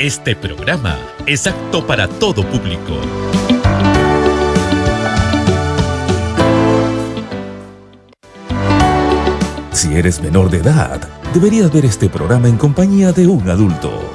Este programa es apto para todo público. Si eres menor de edad, deberías ver este programa en compañía de un adulto.